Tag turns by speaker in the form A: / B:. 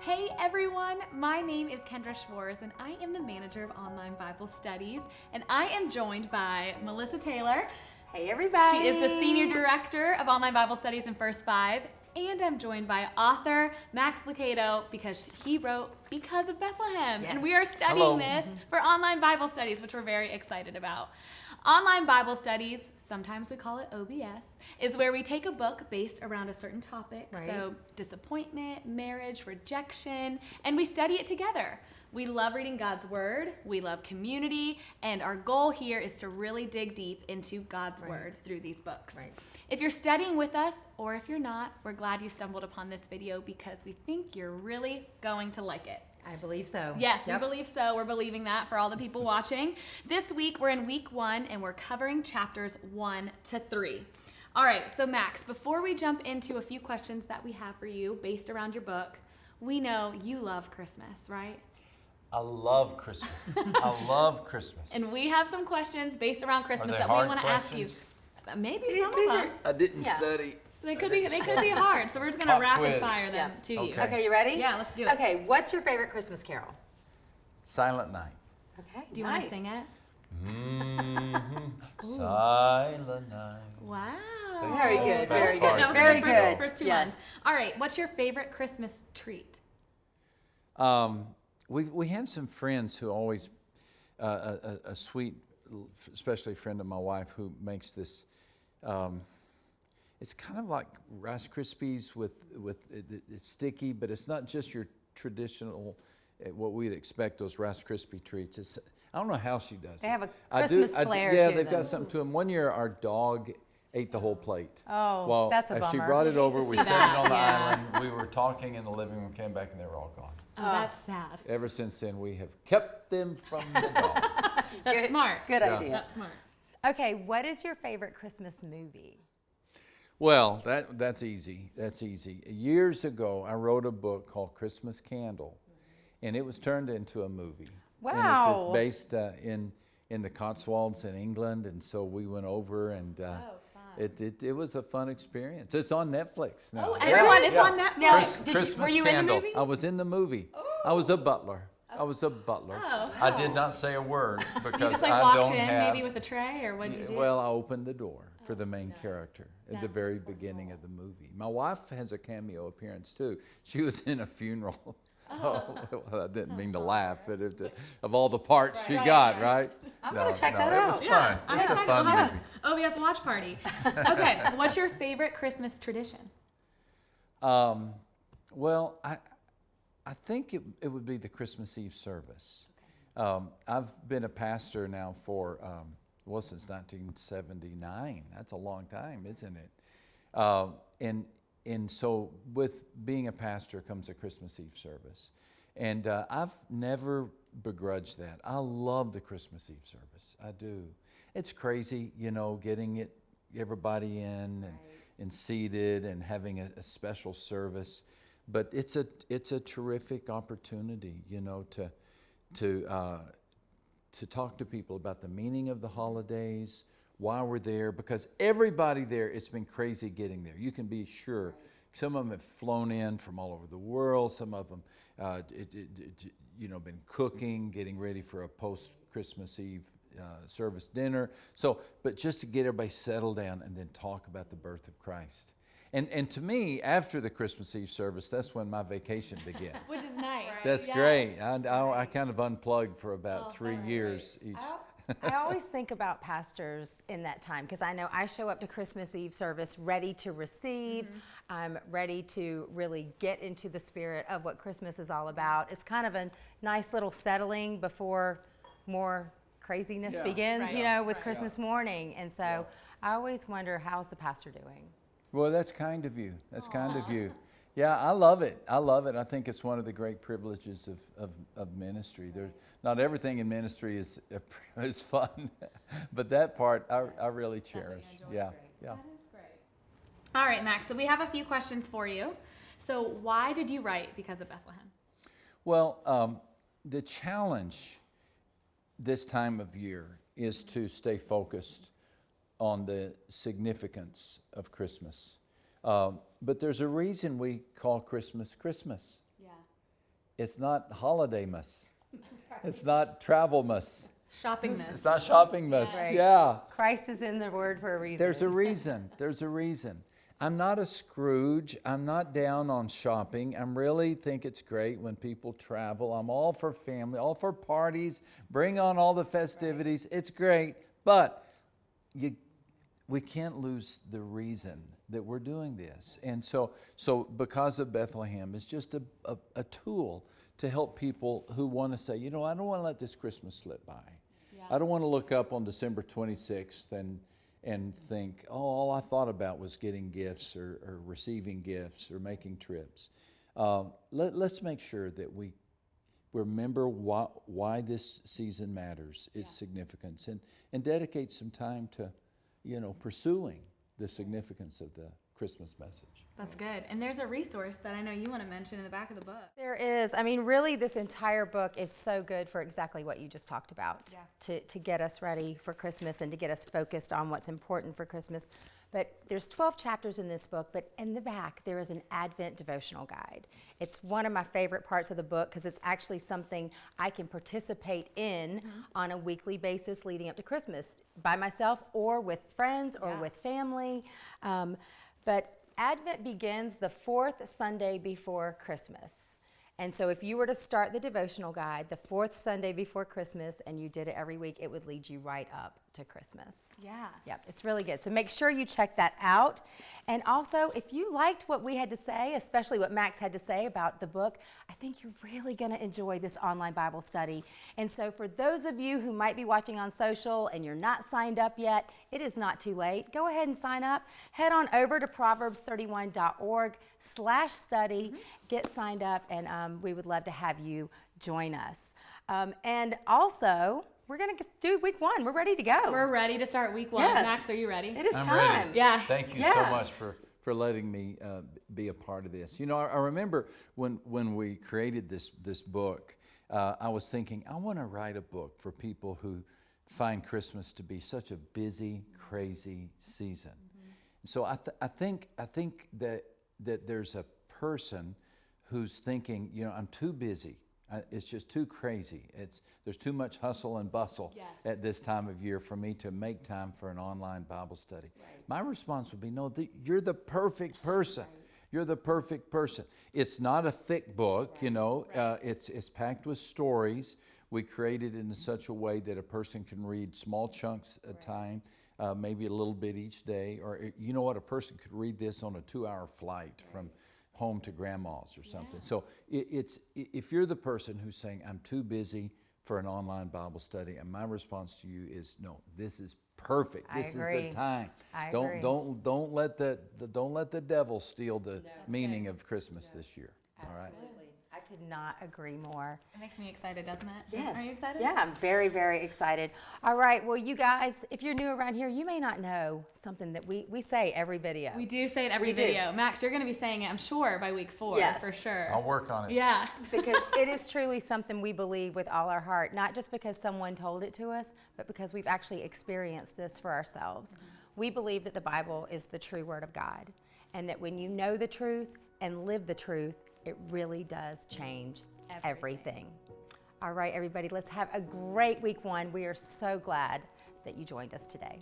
A: Hey everyone, my name is Kendra Schwartz and I am the manager of online Bible studies and I am joined by Melissa Taylor.
B: Hey everybody.
A: She is the senior director of online Bible studies in First Five and I'm joined by author Max Lucado because he wrote Because of Bethlehem
B: Yes.
A: and we are studying
C: Hello.
A: this mm-hmm. for online Bible studies which we're very excited about. Online Bible studies, sometimes we call it OBS, is where we take a book based around a certain topic.
B: Right.
A: So disappointment, marriage, rejection, and we study it together. We love reading God's Word, we love community, and our goal here is to really dig deep into God's
B: Right.
A: Word through these books.
B: Right.
A: If you're studying with us, or if you're not, we're glad you stumbled upon this video because we think you're really going to like it.
B: I believe so.
A: Yes,
B: Yep.
A: we believe so. We're believing that for all the people watching. This week, we're in week one and we're covering chapters one to three. All right, so Max, before we jump into a few questions that we have for you based around your book, we know you love Christmas, right?
C: I love Christmas. I love Christmas.
A: And we have some questions based around Christmas that we want to ask you. Uh, Maybe some of them.
C: I didn't
B: Yeah.
C: study.
A: They could be. They could be hard. So we're just gonna
C: Pop
A: rapid
C: quiz.
A: fire them
B: Yeah.
A: to you.
C: Okay.
B: Okay, you ready?
A: Yeah, let's do it.
B: Okay, what's your favorite Christmas carol?
C: Silent night.
B: Okay.
A: Do you want to sing it?
C: Mm-hmm. Silent night.
A: Wow.
B: Very good, very good,
C: part.
A: That was
B: very
A: the first,
B: good.
A: first two
B: Yes.
A: ones. All right. What's your favorite Christmas treat?
C: Um, we we have some friends who always uh, a, a, a sweet, especially a friend of my wife who makes this. Um, it's kind of like Rice Krispies with with it, it- it's sticky, but it's not just your traditional uh, what we'd expect those Rice Krispie treats. It's I don't know how she does.
B: They
C: it.
B: have a
C: I
B: Christmas
C: I
B: flair
C: Yeah, they've
B: them.
C: got something to them. One year, our dog ate the whole plate.
B: Oh,
C: well,
B: that's a bummer.
C: as she brought it over, we sat
A: that,
C: on the
A: yeah.
C: island. We were talking in the living room, came back, and they were all gone.
A: Oh, that's sad.
C: Ever since then, we have kept them from the dog.
A: That's
B: Good-
A: smart.
B: Good
C: Yeah.
B: idea.
A: That's smart.
B: Okay, what is your favorite Christmas movie?
C: well, that that's easy. That's easy. Years ago, I wrote a book called Christmas Candle, and it was turned into a movie. And it's-
B: Wow.
C: it's, based uh, in in the Cotswolds in England, and so we went over and. Uh, it, it, it was a fun experience. It's on Netflix now.
A: Oh, everyone, it's
C: Yeah.
A: on Netflix.
B: Now,
C: Chris-
B: did you-
C: Christmas
B: were you in the
C: Candle.
B: movie?
C: I was in the movie. Oh. I was a butler. I was a butler.
A: Oh,
C: I did not say a word because
A: You just like
C: I
A: walked
C: don't
A: in
C: have.
A: maybe with a tray, or what did you do?
C: Well, I opened the door oh, for the main character at the
A: That's
C: very beginning of the movie. My wife has a cameo appearance too. She was in a funeral. Oh. oh, well, I didn't mean to laugh, but it, of all the parts she
A: Right,
C: got,
A: right.
C: right?
B: I'm
C: no,
B: gonna check
C: no,
B: that
C: it was
B: out.
C: fun.
A: I'm
C: it's a
A: excited.
C: fun
A: Yes.
C: movie.
A: OBS watch party. Okay, what's your favorite Christmas tradition?
C: Um, well, I, I think it, it would be the Christmas Eve service. Um, I've been a pastor now for, um, well, since 1979. That's a long time, isn't it? Uh, and, and so with being a pastor comes a Christmas Eve service. And uh, I've never begrudged that. I love the Christmas Eve service. I do. It's crazy, you know, getting it, everybody in and, and seated and having a, a special service. But it's a, it's a terrific opportunity, you know, to, to, uh, to talk to people about the meaning of the holidays, why we're there, because everybody there, it's been crazy getting there. You can be sure. Some of them have flown in from all over the world. Some of them, uh, it, it, it- you know, been cooking, getting ready for a post Christmas Eve uh, service dinner. So, but just to get everybody settled down and then talk about the birth of Christ. And, and to me, after the Christmas Eve service, that's when my vacation begins.
A: Which is nice.
C: That's
A: Yes.
C: great. I, I, I kind of unplugged for about
A: Oh,
C: three
A: that's
C: years each.
B: I always think about pastors in that time because I know I show up to Christmas Eve service ready to receive.
A: Mm-hmm.
B: I'm ready to really get into the spirit of what Christmas is all about. It's kind of a nice little settling before more craziness
C: Yeah.
B: begins,
A: Right.
B: you know, with
A: Right.
B: Christmas morning. And so I always wonder, how's the pastor doing?
C: Well, that's kind of you. That's kind of you. Yeah, I love it. I love it. I think it's one of the great privileges of, of, of ministry. There, not everything in ministry is, is fun, but that part I, I really cherish. Yeah, yeah.
A: That is great. All right, Max. So we have a few questions for you. So why did you write Because of Bethlehem?
C: Well, um, the challenge this time of year is to stay focused on the significance of Christmas. Um, but there's a reason we call Christmas Christmas.
A: Yeah.
C: It's not holiday muss. It's not travel muss.
A: Shopping
C: It's not shopping muss.
B: Right.
C: Yeah.
B: Christ is in the word for a reason.
C: There's a reason. There's a reason. I'm not a Scrooge. I'm not down on shopping. I really think it's great when people travel. I'm all for family, all for parties. Bring on all the festivities. It's great. But you, we can't lose the reason that we're doing this. And so, so because of Bethlehem, it's just a, a, a tool to help people who want to say, you know, I don't want to let this Christmas slip by. I don't want to look up on December 26th and, and think, oh, all I thought about was getting gifts or, or receiving gifts or making trips. Um, let, let's make sure that we remember why, why this season matters, its significance, and, and dedicate some time to, you know, pursuing the significance of the Christmas message.
A: That's good. And there's a resource that I know you want to mention in the back of the book.
B: There is. I mean, really, this entire book is so good for exactly what you just talked about
A: Yeah.
B: to, to get us ready for Christmas and to get us focused on what's important for Christmas. But there's 12 chapters in this book, but in the back, there is an Advent devotional guide. It's one of my favorite parts of the book because it's actually something I can participate in on a weekly basis leading up to Christmas by myself or with friends or
A: Yeah.
B: with family. Um, but Advent begins the fourth Sunday before Christmas. And so if you were to start the devotional guide the fourth Sunday before Christmas and you did it every week, it would lead you right up to Christmas.
A: Yeah.
B: Yep, it's really good. So make sure you check that out. And also, if you liked what we had to say, especially what Max had to say about the book, I think you're really going to enjoy this online Bible study. And so, for those of you who might be watching on social and you're not signed up yet, it is not too late. Go ahead and sign up. Head on over to proverbs31.org slash study. Get signed up, and um, we would love to have you join us. Um, and also, we're going to do week one. We're ready to go.
A: We're ready to start week one.
B: Yes.
A: Max, are you ready?
B: It is
C: I'm
B: time.
C: ready.
A: Yeah.
C: Thank you
B: Yeah.
C: so much for, for letting me uh, be a part of this. You know, I, I remember when, when we created this, this book, uh, I was thinking, I want to write a book for people who find Christmas to be such a busy, crazy season. So I, th- I think, I think that, that there's a person who's thinking, you know, I'm too busy. I, it's just too crazy. It's, there's too much hustle and bustle
A: Yes.
C: at this time of year for me to make time for an online Bible study. My response would be, no, th- you're the perfect person. You're the perfect person. It's not a thick book, you know. Uh, it's it's packed with stories. We created it in such a way that a person can read small chunks at a time, uh, maybe a little bit each day. Or you know what, a person could read this on a two-hour flight from home to grandma's or something. So it, it's if you're the person who's saying I'm too busy for an online Bible study, and my response to you is no, this is perfect.
B: I
C: This
B: agree.
C: is the time.
B: I
C: don't
B: agree.
C: don't don't let the, the don't let the devil steal the meaning of Christmas this year. All right.
B: I could not agree more.
A: It makes me excited, doesn't it?
B: Yes.
A: Are you excited?
B: Yeah, I'm very, very excited. All right. Well, you guys, if you're new around here, you may not know something that we, we say every video.
A: We do say it every
B: We do.
A: video. Max, you're going to be saying it, I'm sure, by week four
B: Yes.
A: for sure.
C: I'll work on it.
A: yeah.
B: because it is truly something we believe with all our heart, not just because someone told it to us, but because we've actually experienced this for ourselves. We believe that the Bible is the true Word of God, and that when you know the truth and live the truth, it really does change everything. All right, everybody, let's have a great week one. We are so glad that you joined us today.